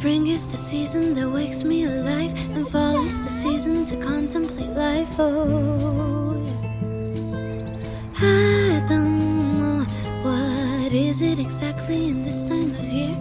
Spring is the season that wakes me alive, and fall is the season to contemplate life. Oh. I don't know what is it exactly in this time of year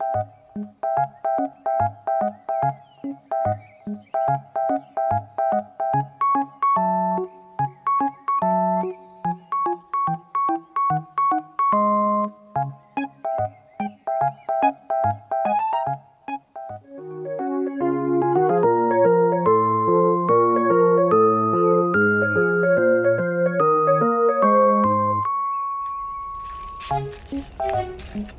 Thank you. Música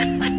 Ha ha!